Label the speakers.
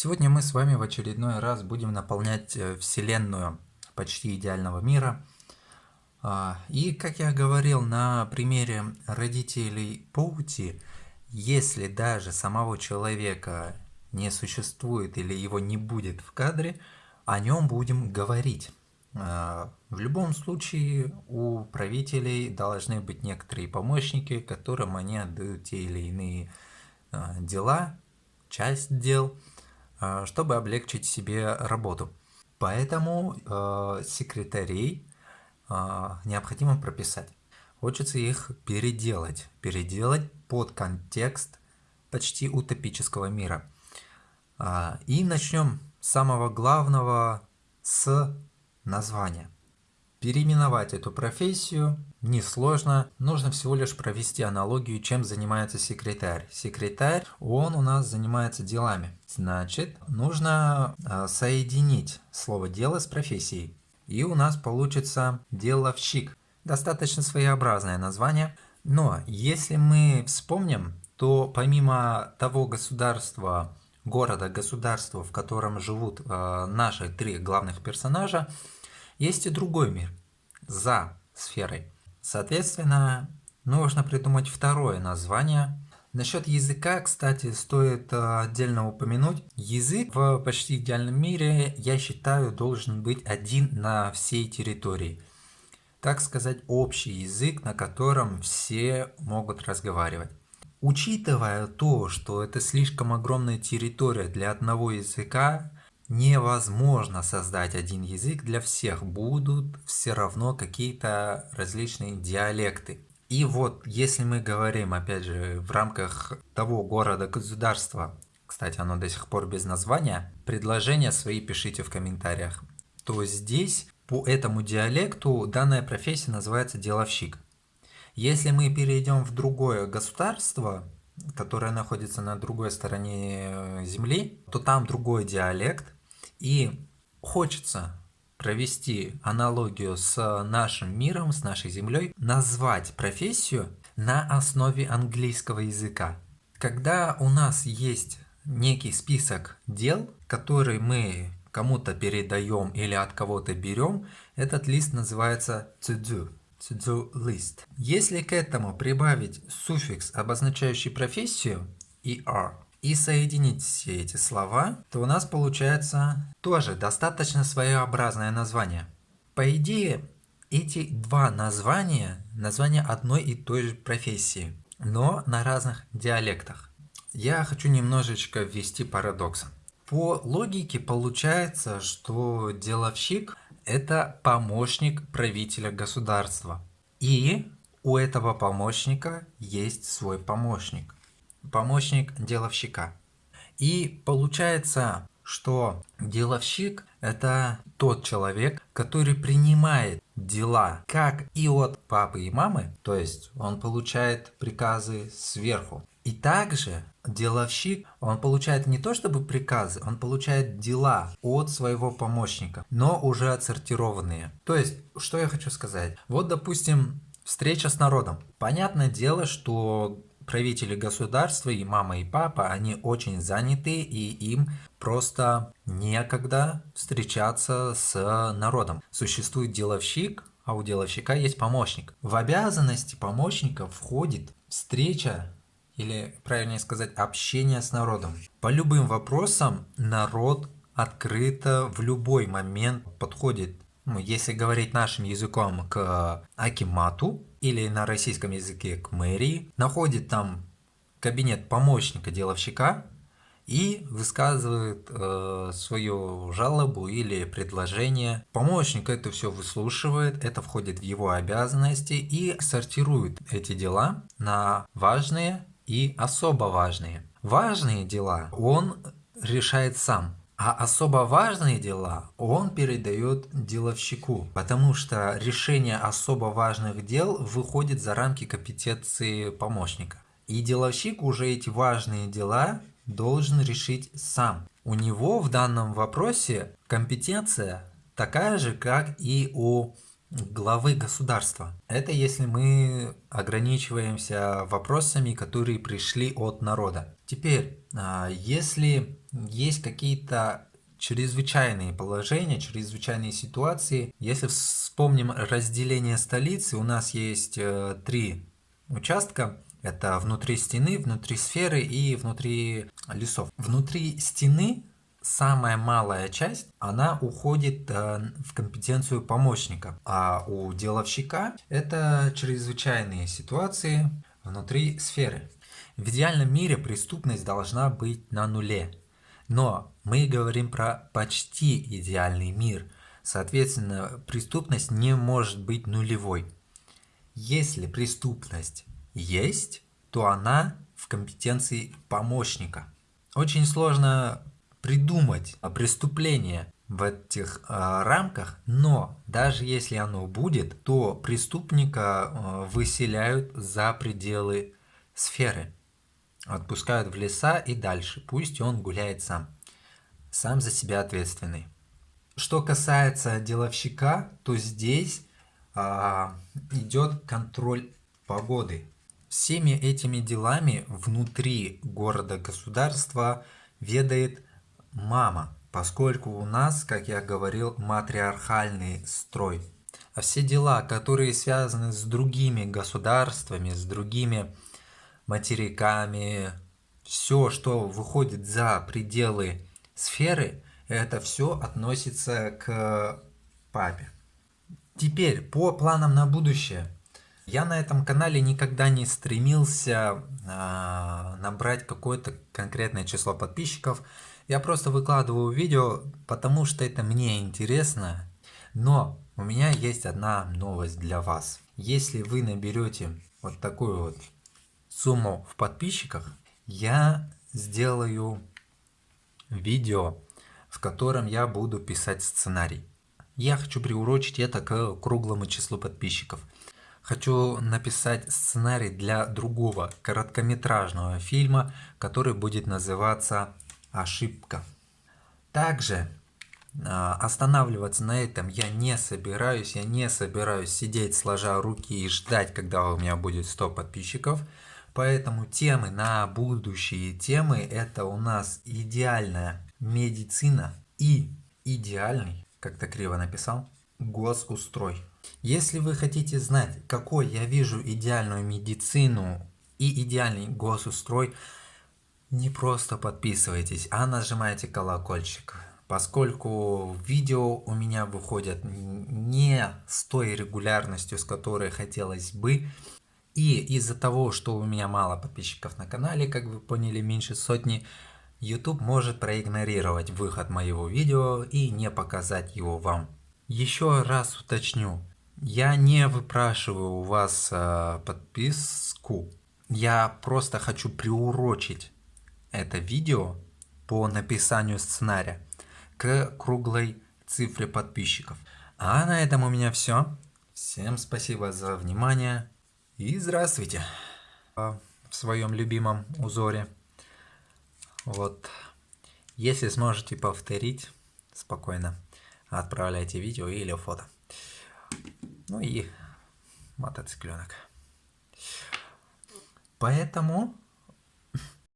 Speaker 1: Сегодня мы с вами в очередной раз будем наполнять э, Вселенную почти идеального мира. А, и, как я говорил на примере родителей Поути, если даже самого человека не существует или его не будет в кадре, о нем будем говорить. А, в любом случае у правителей должны быть некоторые помощники, которым они отдают те или иные а, дела, часть дел – чтобы облегчить себе работу. Поэтому э, секретарей э, необходимо прописать. Хочется их переделать, переделать под контекст почти утопического мира. Э, и начнем с самого главного, с названия. Переименовать эту профессию несложно, нужно всего лишь провести аналогию, чем занимается секретарь. Секретарь, он у нас занимается делами. Значит, нужно а, соединить слово «дело» с профессией. И у нас получится «деловщик». Достаточно своеобразное название. Но если мы вспомним, то помимо того государства, города, государства, в котором живут э, наши три главных персонажа, есть и другой мир, за сферой. Соответственно, нужно придумать второе название. Насчет языка, кстати, стоит э, отдельно упомянуть. Язык в почти идеальном мире, я считаю, должен быть один на всей территории. Так сказать, общий язык, на котором все могут разговаривать. Учитывая то, что это слишком огромная территория для одного языка, невозможно создать один язык для всех, будут все равно какие-то различные диалекты. И вот, если мы говорим, опять же, в рамках того города-государства, кстати, оно до сих пор без названия, предложения свои пишите в комментариях, то здесь по этому диалекту данная профессия называется деловщик. Если мы перейдем в другое государство, которое находится на другой стороне Земли, то там другой диалект, и хочется провести аналогию с нашим миром, с нашей Землей, назвать профессию на основе английского языка. Когда у нас есть некий список дел, который мы кому-то передаем или от кого-то берем, этот лист называется to do. To do list. Если к этому прибавить суффикс, обозначающий профессию, er, и соединить все эти слова, то у нас получается тоже достаточно своеобразное название. По идее, эти два названия – названия одной и той же профессии, но на разных диалектах. Я хочу немножечко ввести парадокс. По логике получается, что деловщик – это помощник правителя государства. И у этого помощника есть свой помощник помощник деловщика. И получается, что деловщик – это тот человек, который принимает дела как и от папы и мамы, то есть он получает приказы сверху. И также деловщик, он получает не то чтобы приказы, он получает дела от своего помощника, но уже отсортированные. То есть, что я хочу сказать? Вот, допустим, встреча с народом. Понятное дело, что правители государства и мама и папа, они очень заняты и им просто некогда встречаться с народом. Существует деловщик, а у деловщика есть помощник. В обязанности помощника входит встреча или, правильнее сказать, общение с народом. По любым вопросам народ открыто в любой момент подходит, ну, если говорить нашим языком, к Акимату, или на российском языке к мэрии, находит там кабинет помощника деловщика и высказывает э, свою жалобу или предложение. Помощник это все выслушивает, это входит в его обязанности и сортирует эти дела на важные и особо важные. Важные дела он решает сам, а особо важные дела он передает деловщику, потому что решение особо важных дел выходит за рамки компетенции помощника. И деловщик уже эти важные дела должен решить сам. У него в данном вопросе компетенция такая же, как и у главы государства. Это если мы ограничиваемся вопросами, которые пришли от народа. Теперь, а, если есть какие-то чрезвычайные положения, чрезвычайные ситуации, если вспомним разделение столицы, у нас есть э, три участка, это внутри стены, внутри сферы и внутри лесов. Внутри стены самая малая часть, она уходит э, в компетенцию помощника, а у деловщика это чрезвычайные ситуации внутри сферы. В идеальном мире преступность должна быть на нуле, но мы говорим про почти идеальный мир, соответственно преступность не может быть нулевой. Если преступность есть, то она в компетенции помощника. Очень сложно придумать преступление в этих э, рамках, но даже если оно будет, то преступника э, выселяют за пределы сферы, отпускают в леса и дальше, пусть он гуляет сам, сам за себя ответственный. Что касается деловщика, то здесь э, идет контроль погоды. Всеми этими делами внутри города-государства ведает мама, поскольку у нас, как я говорил, матриархальный строй. А все дела, которые связаны с другими государствами, с другими материками, все, что выходит за пределы сферы, это все относится к папе. Теперь по планам на будущее. Я на этом канале никогда не стремился э, набрать какое-то конкретное число подписчиков. Я просто выкладываю видео, потому что это мне интересно. Но у меня есть одна новость для вас. Если вы наберете вот такую вот сумму в подписчиках, я сделаю видео, в котором я буду писать сценарий. Я хочу приурочить это к круглому числу подписчиков. Хочу написать сценарий для другого короткометражного фильма, который будет называться ошибка. Также а, останавливаться на этом я не собираюсь, я не собираюсь сидеть сложа руки и ждать, когда у меня будет 100 подписчиков. Поэтому темы на будущие темы это у нас идеальная медицина и идеальный, как-то криво написал, госустрой. Если вы хотите знать, какой я вижу идеальную медицину и идеальный госустрой, не просто подписывайтесь, а нажимайте колокольчик, поскольку видео у меня выходят не с той регулярностью, с которой хотелось бы, и из-за того, что у меня мало подписчиков на канале, как вы поняли, меньше сотни, YouTube может проигнорировать выход моего видео и не показать его вам. Еще раз уточню, я не выпрашиваю у вас э, подписку, я просто хочу приурочить это видео по написанию сценария к круглой цифре подписчиков. А на этом у меня все. Всем спасибо за внимание и здравствуйте в своем любимом узоре. Вот, если сможете повторить, спокойно отправляйте видео или фото. Ну и мотоцикленок. Поэтому